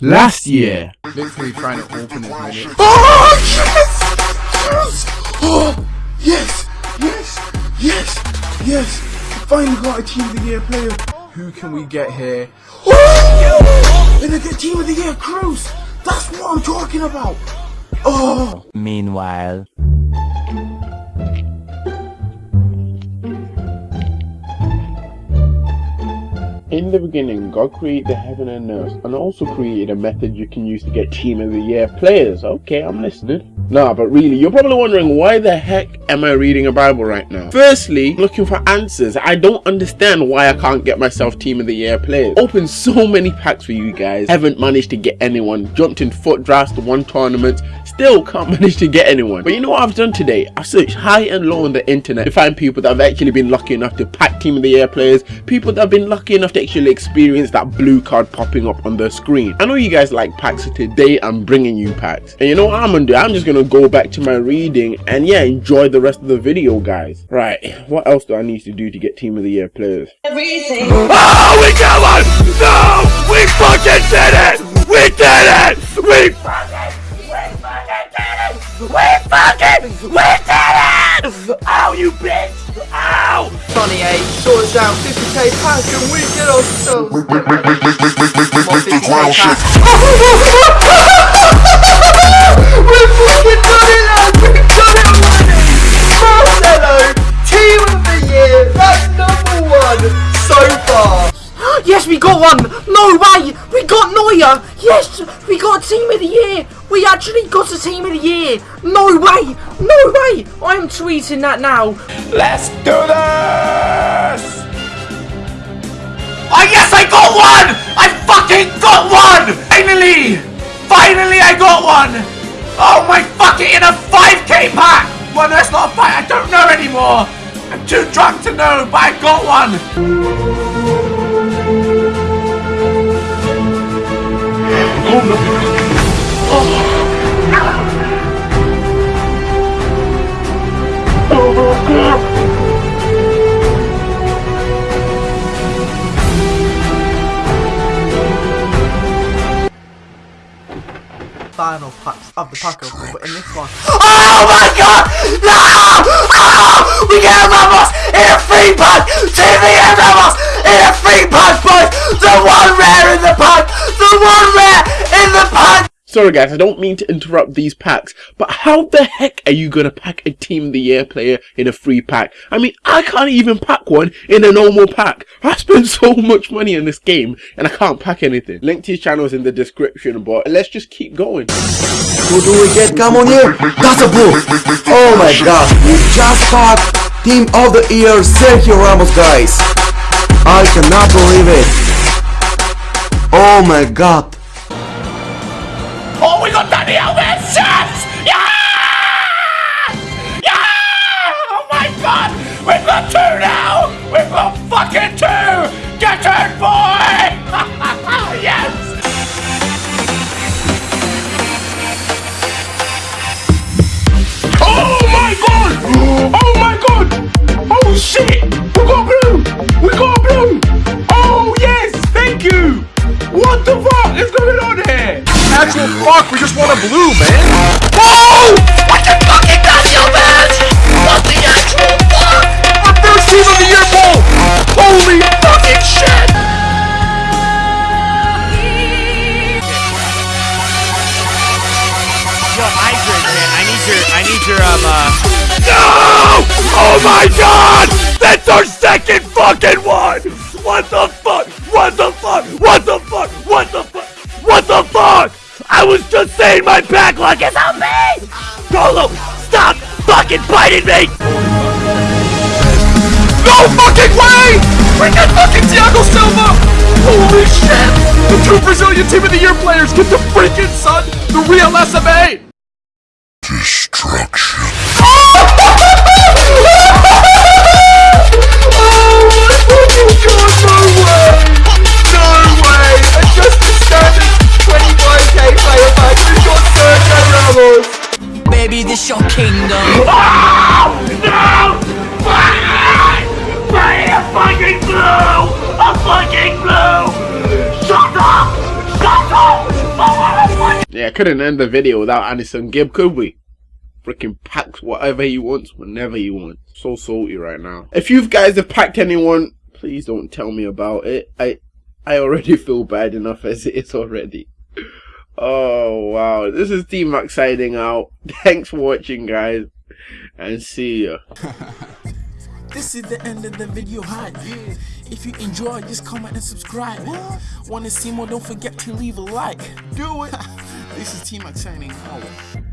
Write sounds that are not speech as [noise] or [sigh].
Last year. Literally trying to open his minute. Oh, yes! Yes! Oh, yes! Yes! Yes! Yes! Finally got a Team of the Year player. Who can we get here? Oh! And I get Team of the Year Kroos! That's what I'm talking about! Oh! Meanwhile. In the beginning, God created the heaven and earth, and also created a method you can use to get Team of the Year players. Okay, I'm listening. Nah, but really, you're probably wondering why the heck am I reading a Bible right now? Firstly, looking for answers. I don't understand why I can't get myself Team of the Year players. Opened so many packs for you guys, haven't managed to get anyone. Jumped in FUT drafts, one tournament, still can't [laughs] manage to get anyone. But you know what I've done today? I've searched high and low on the internet to find people that have actually been lucky enough to pack Team of the Year players, people that have been lucky enough to actually experience that blue card popping up on the screen. I know you guys like packs, so today I'm bringing you packs. And you know what I'm gonna do? I'm just gonna go back to my reading and yeah, enjoy the rest of the video, guys. Right, what else do I need to do to get Team of the Year players? Everything. Oh, we got one! No! We fucking did it! 8 sorts out 50k pack and we get ourselves. Mr. Ground fucking done it, lads! We've done it already! Marcelo, team of the year! That's number one so far! Yes, we got one! No way! We got Neuer! Yes! We got Team of the Year! We actually got a Team of the Year! No way! No way! I'm tweeting that now! Let's do this! Oh yes, I got one! I fucking got one! Finally! Finally I got one! Oh my fucking in a 5k pack! Well that's not a 5, I don't know anymore! I'm too drunk to know, but I got one! Oh, Final packs of the pack opening, but in this one. Oh my god! No! Oh! We get Ramos in a free pack! TV and Ramos in a free pack, boys! The one rare in the pack! The one rare in the pack! Sorry guys, I don't mean to interrupt these packs, but how the heck are you gonna pack a Team of the Year player in a free pack? I mean, I can't even pack one in a normal pack. I spent [laughs] so much money in this game, and I can't pack anything. Link to his channel is in the description, but let's just keep going. Who do we get? Come on here! That's a blue! Oh my god, we just packed Team of the Year Sergio Ramos, guys! I cannot believe it! Oh my god! Danny Actual fuck, we just want a blue, man! Oh! What the fucking Daniel man? What the actual fuck? Our first team of the year poll! Holy fucking shit! Yo, Idris, man, I need your, I need your, um, uh... No! Oh my god! That's our second fucking one! What the fuck? What the fuck? What the fuck? What the just saying my backlog is on me! Golo, stop fucking biting me! No fucking way! We got fucking Thiago Silva! Holy shit! The two Brazilian team of the year players get the freaking son, the real SMA! Couldn't end the video without AnEsonGib, could we? Freaking packs whatever he wants, whenever he wants. So salty right now. If you guys have packed anyone, please don't tell me about it. I I already [laughs] feel bad enough as it is already. Oh wow, this is T Max signing out. [laughs] Thanks for watching guys, and see ya. [laughs] This is the end of the video hype. If you enjoy, just comment and subscribe. Wanna see more? Don't forget to leave a like. Do it. This is T Max signing out.